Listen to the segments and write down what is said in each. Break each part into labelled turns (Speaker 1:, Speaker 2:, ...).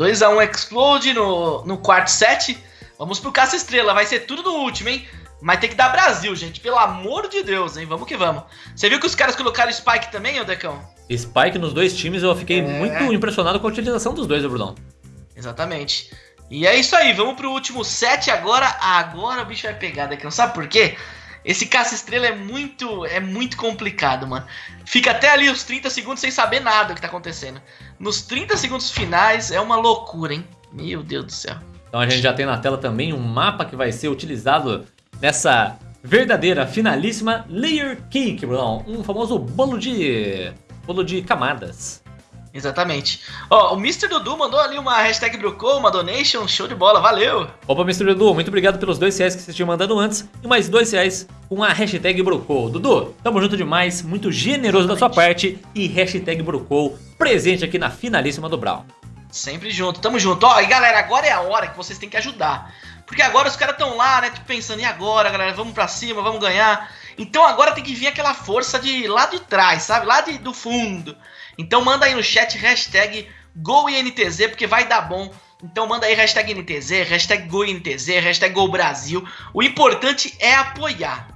Speaker 1: 2x1 Explode no, no quarto set. Vamos pro Caça Estrela, vai ser tudo no último, hein? Mas tem que dar Brasil, gente. Pelo amor de Deus, hein? Vamos que vamos. Você viu que os caras colocaram Spike também, ô Decão?
Speaker 2: Spike nos dois times, eu fiquei é... muito impressionado com a utilização dos dois, Brunão.
Speaker 1: Exatamente. E é isso aí, vamos pro último set agora. Agora o bicho vai pegar, Decão. Sabe por quê? Esse caça-estrela é muito, é muito complicado, mano. Fica até ali os 30 segundos sem saber nada do que tá acontecendo. Nos 30 segundos finais é uma loucura, hein? Meu Deus do céu.
Speaker 2: Então a gente já tem na tela também um mapa que vai ser utilizado nessa verdadeira, finalíssima Layer Cake, Bruno. Um famoso bolo de... bolo de camadas.
Speaker 1: Exatamente. Ó, o Mr. Dudu mandou ali uma hashtag Brucou, uma donation, show de bola, valeu!
Speaker 2: Opa, Mr. Dudu, muito obrigado pelos dois reais que você tinha mandado antes e mais dois reais com a hashtag Brucou. Dudu, tamo junto demais, muito generoso Exatamente. da sua parte e hashtag Brucou presente aqui na finalíssima do Brawl.
Speaker 1: Sempre junto, tamo junto. Ó, e galera, agora é a hora que vocês têm que ajudar. Porque agora os caras estão lá, né, tipo, pensando, e agora, galera, vamos pra cima, vamos ganhar. Então agora tem que vir aquela força de lá de trás, sabe? Lá de, do fundo. Então manda aí no chat hashtag GoINTZ, porque vai dar bom. Então manda aí hashtag NTZ, hashtag GoINTZ, hashtag GoBrasil. O importante é apoiar.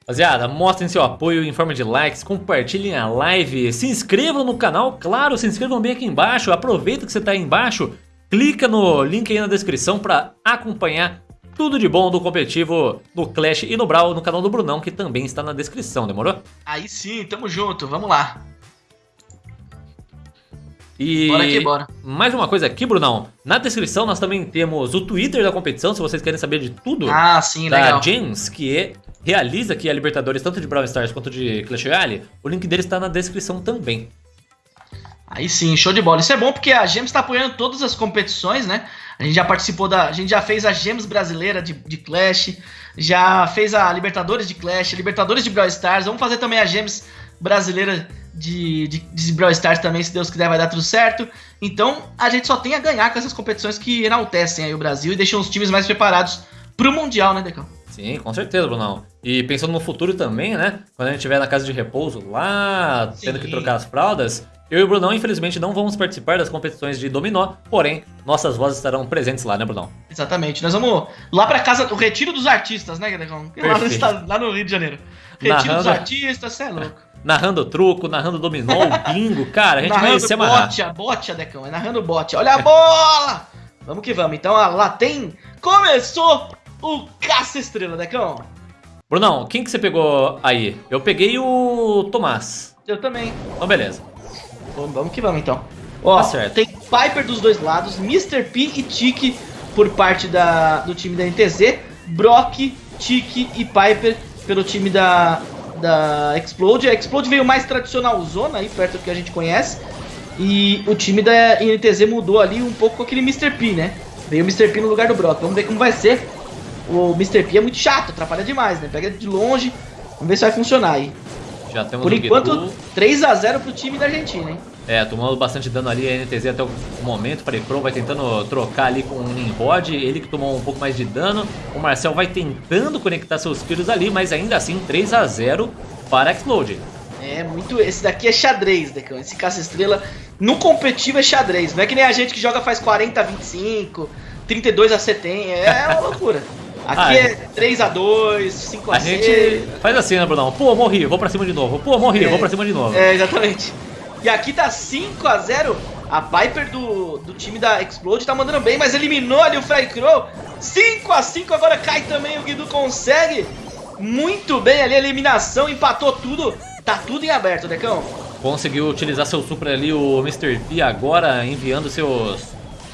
Speaker 2: Rapaziada, mostrem seu apoio em forma de likes, compartilhem a live, se inscrevam no canal, claro, se inscrevam bem aqui embaixo, aproveita que você está aí embaixo, clica no link aí na descrição para acompanhar tudo de bom do competitivo no Clash e no Brawl no canal do Brunão, que também está na descrição, demorou?
Speaker 1: Aí sim, tamo junto, vamos lá.
Speaker 2: E bora aqui, bora. mais uma coisa aqui, Brunão. Na descrição nós também temos o Twitter da competição, se vocês querem saber de tudo.
Speaker 1: Ah, sim,
Speaker 2: da
Speaker 1: legal.
Speaker 2: James, que é, realiza aqui a Libertadores tanto de Brawl Stars quanto de Clash Royale. O link dele está na descrição também.
Speaker 1: Aí sim, show de bola. Isso é bom porque a Gems está apoiando todas as competições, né? A gente já participou da. A gente já fez a Gems brasileira de, de Clash, já fez a Libertadores de Clash, Libertadores de Brawl Stars. Vamos fazer também a Gems brasileira de, de, de Brawl Stars também, se Deus quiser vai dar tudo certo. Então a gente só tem a ganhar com essas competições que enaltecem aí o Brasil e deixam os times mais preparados pro Mundial, né, Decão?
Speaker 2: Sim, com certeza, Brunão. E pensando no futuro também, né? Quando a gente estiver na casa de repouso lá, Sim. tendo que trocar as fraldas, eu e o Brunão, infelizmente, não vamos participar das competições de dominó, porém, nossas vozes estarão presentes lá, né, Brunão?
Speaker 1: Exatamente. Nós vamos lá pra casa, o Retiro dos Artistas, né, Decão? Lá, no, lá no Rio de Janeiro. Retiro Narrando... dos Artistas, você é louco
Speaker 2: narrando truco, narrando dominó, bingo, cara, a gente narrando vai se amarrar.
Speaker 1: Bote, a bote, Decão, é narrando bote. Olha a bola! Vamos que vamos. Então, lá tem... Começou o Caça-Estrela, Decão.
Speaker 2: Brunão, quem que você pegou aí? Eu peguei o Tomás.
Speaker 1: Eu também.
Speaker 2: Então, beleza.
Speaker 1: Vamos que vamos, então. Ó, tá certo. tem Piper dos dois lados, Mr. P e Tiki por parte da, do time da NTZ, Brock, Tiki e Piper pelo time da, da Explode. A Explode veio mais tradicional zona aí, perto do que a gente conhece. E o time da INTZ mudou ali um pouco com aquele Mr. P, né? Veio o Mr. P no lugar do Brock. Vamos ver como vai ser. O Mr. P é muito chato, atrapalha demais, né? Pega de longe. Vamos ver se vai funcionar aí. Por enquanto, 3x0 pro time da Argentina, hein?
Speaker 2: É, tomando bastante dano ali a NTZ até o momento. Parecron vai tentando trocar ali com o Nimrod. Ele que tomou um pouco mais de dano. O Marcel vai tentando conectar seus filhos ali, mas ainda assim 3 a 0 para Explode.
Speaker 1: É, muito. Esse daqui é xadrez, Decão. Esse caça-estrela no competitivo é xadrez. Não é que nem a gente que joga faz 40 a 25, 32 a 70. É uma loucura. Aqui ah, é 3x2, 5x6. A
Speaker 2: gente faz assim, né, Brunão? Pô, morri, vou pra cima de novo. Pô, morri, é, vou pra cima de novo.
Speaker 1: É, exatamente. E aqui tá 5 a 0 A Piper do, do time da Explode tá mandando bem, mas eliminou ali o Fry Crow. 5 a 5 agora cai também, o Guido consegue. Muito bem ali, a eliminação, empatou tudo. Tá tudo em aberto, Decão.
Speaker 2: Conseguiu utilizar seu super ali, o Mr. P agora enviando seus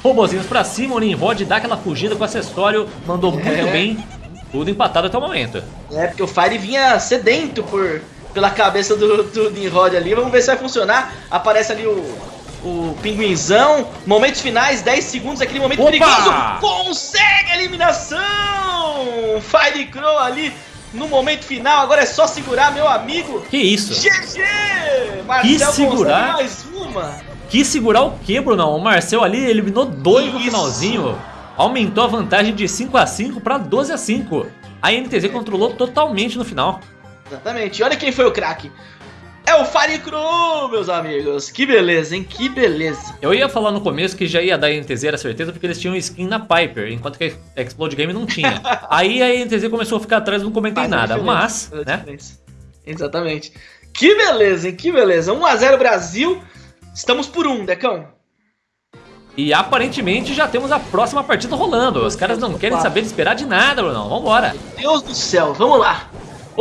Speaker 2: robozinhos pra cima. O Nimrod dá aquela fugida com o acessório, mandou é. muito bem. Tudo empatado até o momento.
Speaker 1: É, porque o Fire vinha sedento por pela cabeça do, do Nimrod ali. Vamos ver se vai funcionar. Aparece ali o, o pinguinzão. Momentos finais, 10 segundos, aquele momento Opa! perigoso. Consegue a eliminação! Fire Crow ali no momento final. Agora é só segurar, meu amigo.
Speaker 2: Que isso?
Speaker 1: GG!
Speaker 2: Marcel que segurar?
Speaker 1: mais uma.
Speaker 2: Que segurar o que, Bruno? O Marcel ali eliminou dois no finalzinho. Aumentou a vantagem de 5 a 5 para 12 a 5. A NTZ controlou totalmente no final.
Speaker 1: Exatamente. E olha quem foi o craque. é o Fire Crew, meus amigos. Que beleza, hein? Que beleza.
Speaker 2: Eu ia falar no começo que já ia dar NTZ, era certeza, porque eles tinham skin na Piper, enquanto que a Explode Game não tinha. Aí a NTZ começou a ficar atrás, não comentei Faz nada, mas, né?
Speaker 1: Exatamente. Que beleza, hein? Que beleza. 1x0 Brasil. Estamos por um, Decão.
Speaker 2: E aparentemente já temos a próxima partida rolando. Os caras não querem saber de esperar de nada, Brunão. Vambora.
Speaker 1: Meu Deus do céu, vamos lá.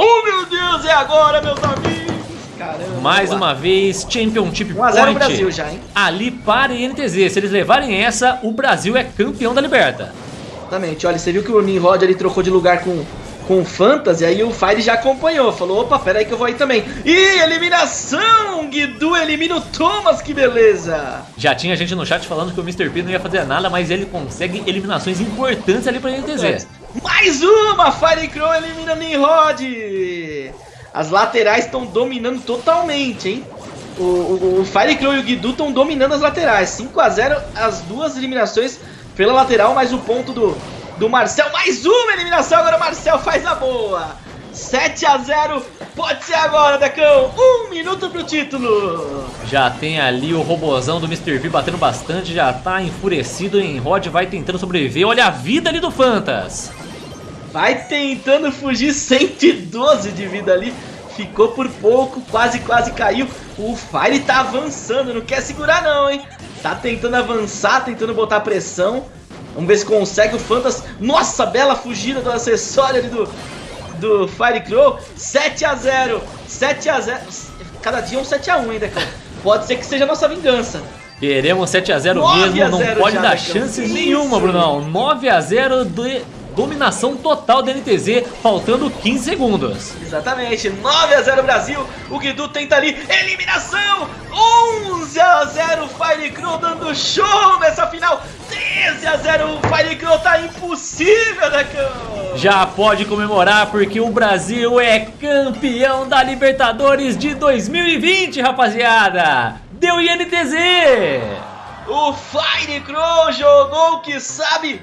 Speaker 1: Oh, meu Deus, é agora, meus amigos.
Speaker 2: Caramba, Mais uma vez, Championship 1 Point
Speaker 1: Brasil já, hein?
Speaker 2: ali para INTZ. Se eles levarem essa, o Brasil é campeão da Liberta.
Speaker 1: Exatamente. Olha, você viu que o Nimrod ali trocou de lugar com, com o Fantasy, aí o Fire já acompanhou. Falou, opa, pera aí que eu vou aí também. E eliminação! Guidu elimina o Thomas, que beleza!
Speaker 2: Já tinha gente no chat falando que o Mr. P não ia fazer nada, mas ele consegue eliminações importantes ali para INTZ.
Speaker 1: Mais uma! Fire Crow elimina Nimrod! As laterais estão dominando totalmente, hein? O, o, o Fire Crow e o Guidu estão dominando as laterais. 5 a 0 as duas eliminações pela lateral, mais o ponto do, do Marcel. Mais uma eliminação, agora o Marcel faz a boa. 7 a 0 pode ser agora, Decão. Um minuto pro título.
Speaker 2: Já tem ali o robozão do Mr. V batendo bastante, já tá enfurecido em Rod, vai tentando sobreviver. Olha a vida ali do Fantas.
Speaker 1: Vai tentando fugir 112 de vida ali. Ficou por pouco, quase, quase caiu. O Fire tá avançando, não quer segurar não, hein? Tá tentando avançar, tentando botar pressão. Vamos ver se consegue o Fantas. Nossa, bela fugida do acessório ali do, do Fire Crow. 7 a 0 7 a 0 Cada dia um 7 a 1 ainda, cara. Pode ser que seja a nossa vingança.
Speaker 2: Queremos 7 a 0 mesmo, a 0 não pode dar chance nenhuma, Brunão. 9 a 0 de dominação total da NTZ, faltando 15 segundos.
Speaker 1: Exatamente, 9 a 0 Brasil, o Guidu tenta ali, eliminação, 11 a 0 Fire Crew dando show nessa final, 13 a 0 Fire Crew tá impossível, Decão.
Speaker 2: Já pode comemorar porque o Brasil é campeão da Libertadores de 2020, rapaziada. Deu INTZ!
Speaker 1: O Fire Crow jogou o que sabe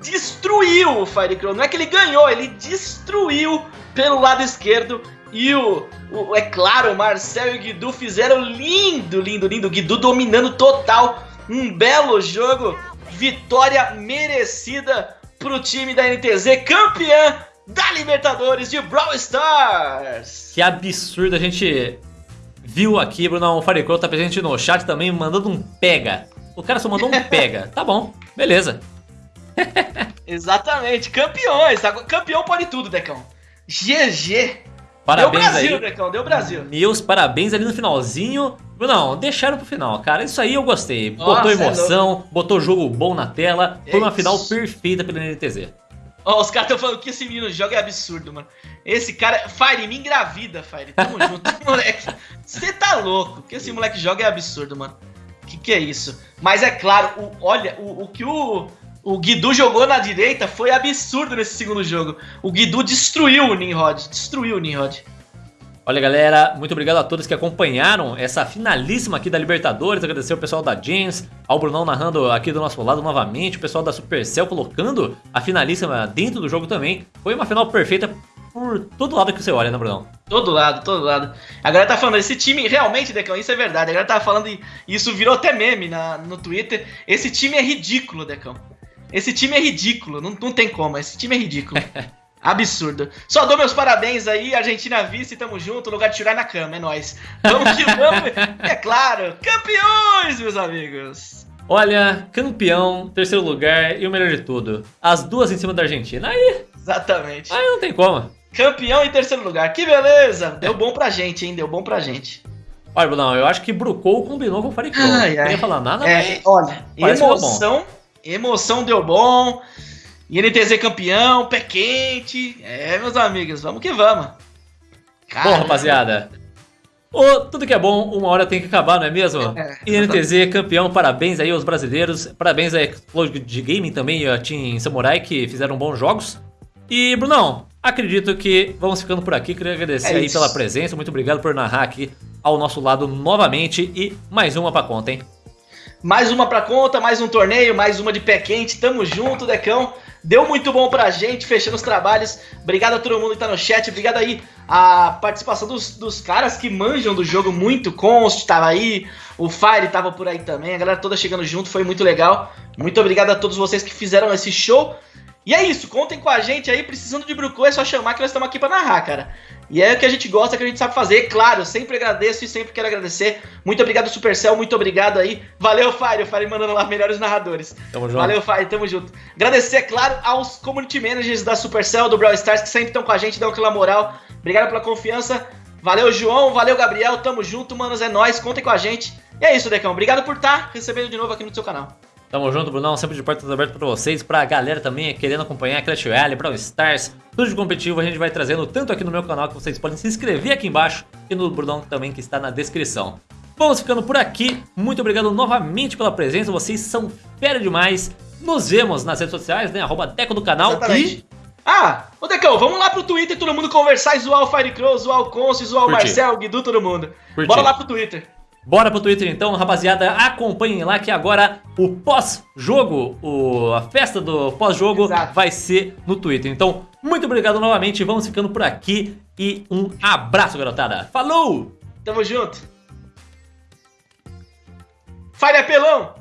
Speaker 1: destruiu o Firecrow. Não é que ele ganhou, ele destruiu pelo lado esquerdo. E o, o, é claro, o Marcel e o Guidu fizeram lindo, lindo, lindo. O Guidu dominando total. Um belo jogo. Vitória merecida pro time da NTZ, campeã da Libertadores de Brawl Stars.
Speaker 2: Que absurdo, a gente viu aqui, Bruno, o Firecrow tá presente no chat também, mandando um pega. O cara só mandou um pega. Tá bom, beleza.
Speaker 1: Exatamente, campeões. Campeão pode tudo, Decão. GG.
Speaker 2: Parabéns deu
Speaker 1: Brasil,
Speaker 2: aí.
Speaker 1: Decão, deu Brasil.
Speaker 2: Meus parabéns ali no finalzinho. Não, deixaram pro final, cara. Isso aí eu gostei. Botou Nossa, é emoção, é botou jogo bom na tela. Foi uma final perfeita pela NTZ.
Speaker 1: Ó, os caras estão falando que esse menino joga é absurdo, mano. Esse cara. Fire, me engravida, Fire. Tamo junto, moleque. Você tá louco. que esse moleque joga é absurdo, mano. Que que é isso? Mas é claro, o, olha, o, o que o, o Guidu jogou na direita foi absurdo nesse segundo jogo. O Guidu destruiu o Nimrod, destruiu o Nimrod.
Speaker 2: Olha galera, muito obrigado a todos que acompanharam essa finalíssima aqui da Libertadores, agradecer o pessoal da James, ao Brunão narrando aqui do nosso lado novamente, o pessoal da Supercell colocando a finalíssima dentro do jogo também. Foi uma final perfeita por todo lado que você olha, né Brunão?
Speaker 1: Todo lado, todo lado. A galera tá falando, esse time realmente, Decão, isso é verdade, a galera tá falando, e isso virou até meme na, no Twitter, esse time é ridículo, Decão. Esse time é ridículo, não, não tem como, esse time é ridículo. Absurdo. Só dou meus parabéns aí, Argentina vice, tamo junto, lugar de tirar na cama, é nóis. Vamos que vamos, é claro, campeões, meus amigos.
Speaker 2: Olha, campeão, terceiro lugar e o melhor de tudo, as duas em cima da Argentina, aí...
Speaker 1: Exatamente.
Speaker 2: Aí não tem como.
Speaker 1: Campeão em terceiro lugar, que beleza, deu bom pra gente, hein, deu bom pra gente.
Speaker 2: Olha, não, eu acho que Brucou combinou com o Faricão. Não queria falar nada,
Speaker 1: é, Olha, emoção Emoção deu bom. INTZ campeão, pé quente. É, meus amigos, vamos que vamos.
Speaker 2: Caramba. Bom, rapaziada. Oh, tudo que é bom, uma hora tem que acabar, não é mesmo? É, INTZ campeão, parabéns aí aos brasileiros. Parabéns a Explode Gaming também e a Team Samurai que fizeram bons jogos. E, Brunão, acredito que vamos ficando por aqui. Queria agradecer é aí pela presença. Muito obrigado por narrar aqui ao nosso lado novamente. E mais uma pra conta, hein?
Speaker 1: Mais uma pra conta, mais um torneio, mais uma de pé quente. Tamo junto, Decão. Deu muito bom pra gente, fechando os trabalhos. Obrigado a todo mundo que tá no chat. Obrigado aí a participação dos, dos caras que manjam do jogo muito. Const tava aí, o Fire tava por aí também. A galera toda chegando junto, foi muito legal. Muito obrigado a todos vocês que fizeram esse show. E é isso, contem com a gente aí, precisando de Brucu, é só chamar que nós estamos aqui para narrar, cara. E é o que a gente gosta, que a gente sabe fazer, claro, sempre agradeço e sempre quero agradecer. Muito obrigado, Supercell, muito obrigado aí. Valeu, Fire, o Fire mandando lá melhores narradores. Tamo junto. Valeu, Fire, tamo junto. Agradecer, claro, aos community managers da Supercell, do Brawl Stars, que sempre estão com a gente, dão aquela moral. Obrigado pela confiança. Valeu, João, valeu, Gabriel, tamo junto, manos, é nóis, contem com a gente. E é isso, Decão, obrigado por estar tá recebendo de novo aqui no seu canal.
Speaker 2: Tamo junto, Brunão. Sempre de portas abertas pra vocês. Pra galera também querendo acompanhar Clash Royale, Brawl Stars, tudo de competitivo. A gente vai trazendo tanto aqui no meu canal que vocês podem se inscrever aqui embaixo e no Brunão também que está na descrição. Vamos ficando por aqui. Muito obrigado novamente pela presença. Vocês são fera demais. Nos vemos nas redes sociais, né? Arroba Deco do canal
Speaker 1: Exatamente. e... Ah, ô Decão, vamos lá pro Twitter todo mundo conversar e zoar o Firecrow, zoar o Conce, zoar o Marcel, o Guidu, todo mundo. Curti. Bora lá pro Twitter.
Speaker 2: Bora pro Twitter então, rapaziada, acompanhem lá que agora o pós-jogo, a festa do pós-jogo vai ser no Twitter. Então, muito obrigado novamente, vamos ficando por aqui e um abraço, garotada. Falou!
Speaker 1: Tamo junto! Fire apelão!